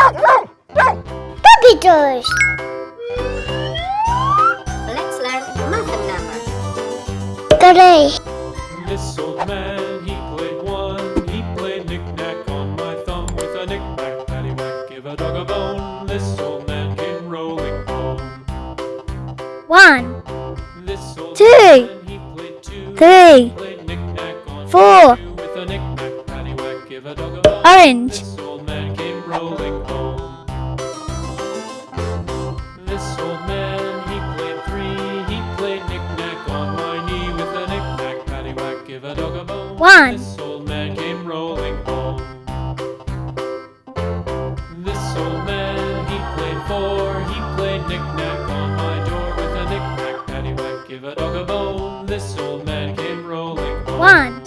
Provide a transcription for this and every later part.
run! Puppy! Let's learn math numbers. Three. This old man, he played one. He played knick-knack on my thumb with a knick-knack, give a dog a bone. This old man came rolling home. One. Two. Man, he played two. Three. He played knick-knack on four. Two with a knick-knack, give a dog a bone. Orange. This One. This old man came rolling home. This old man, he played four. He played knick-knack on my door with a knick-knack, paddywhack, give a dog a bone. This old man came rolling home. One.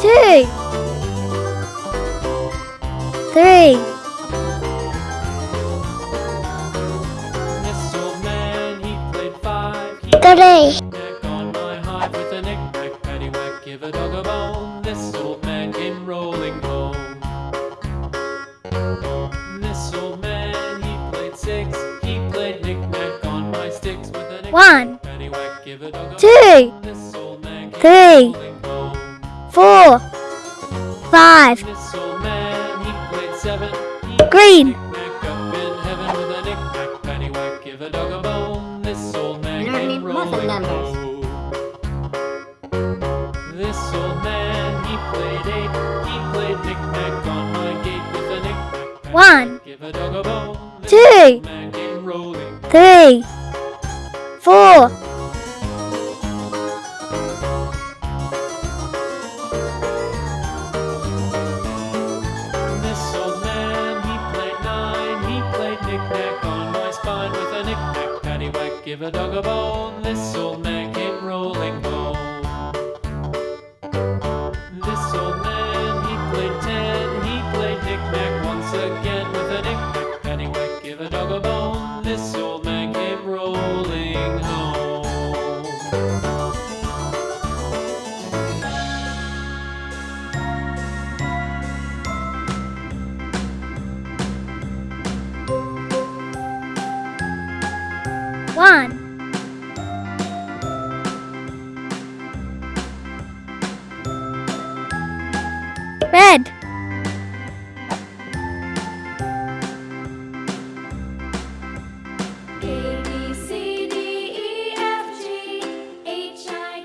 Two. Three. This old man, he played five. He Three. Give a dog a bone, this'll make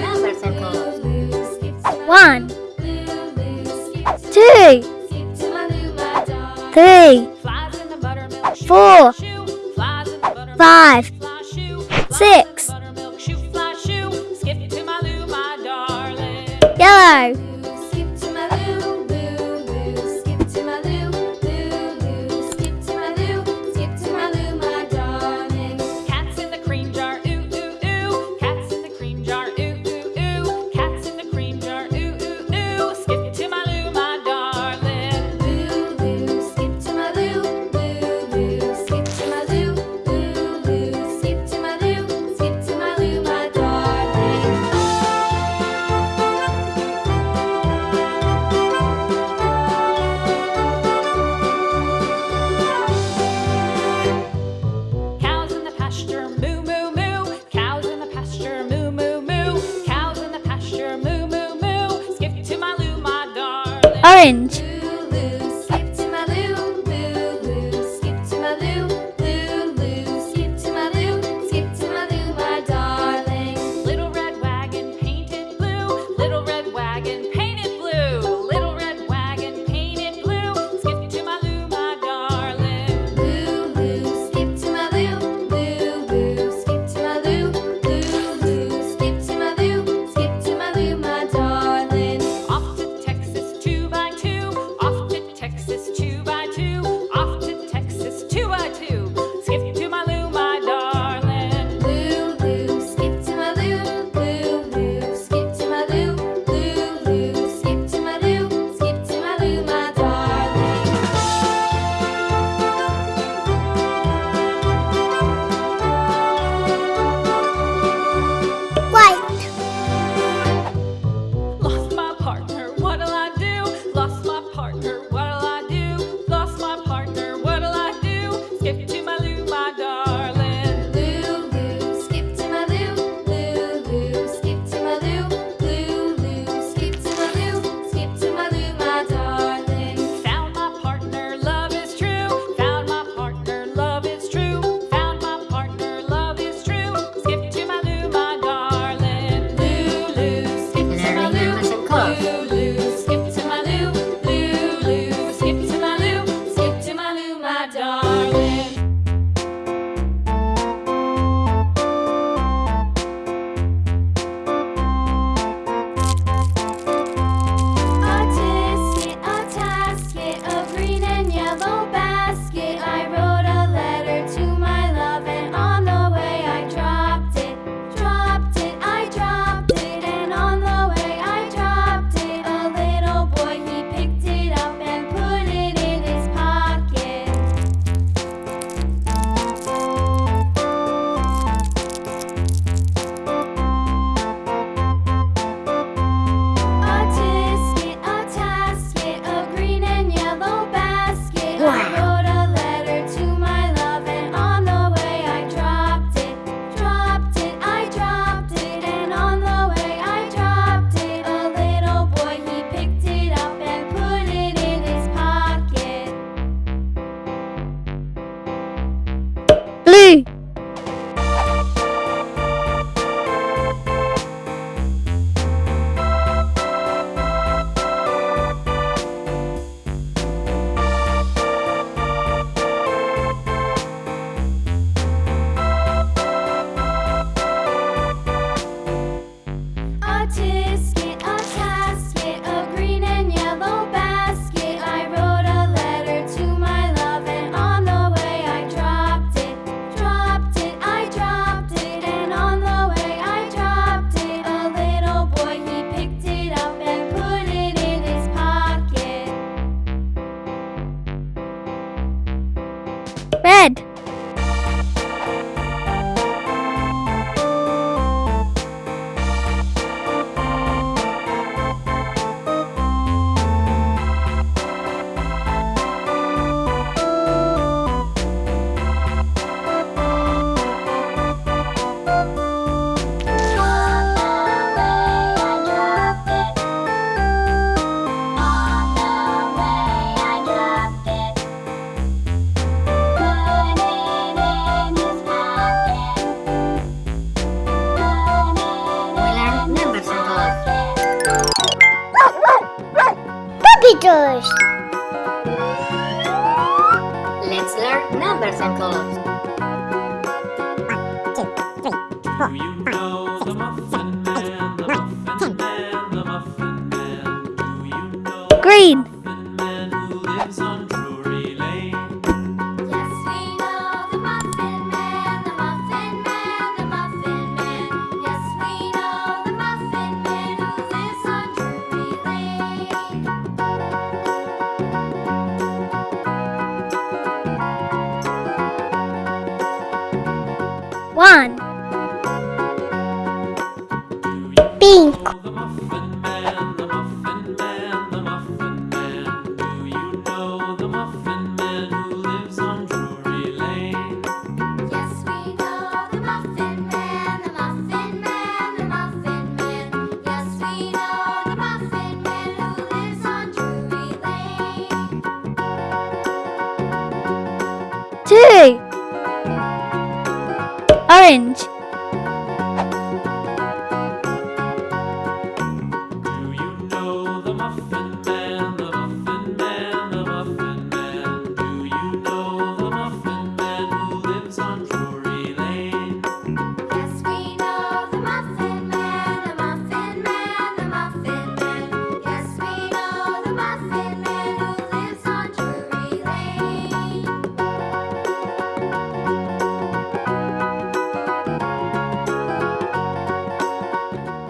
numbers and. One. Two. Three. Four. Five.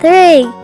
Three.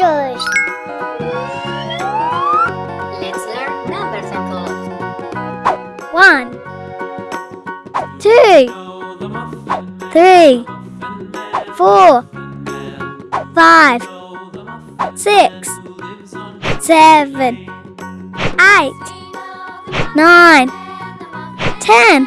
letters. Let's learn numbers and colors. One, two, three, four, five, six, seven, eight, nine, ten.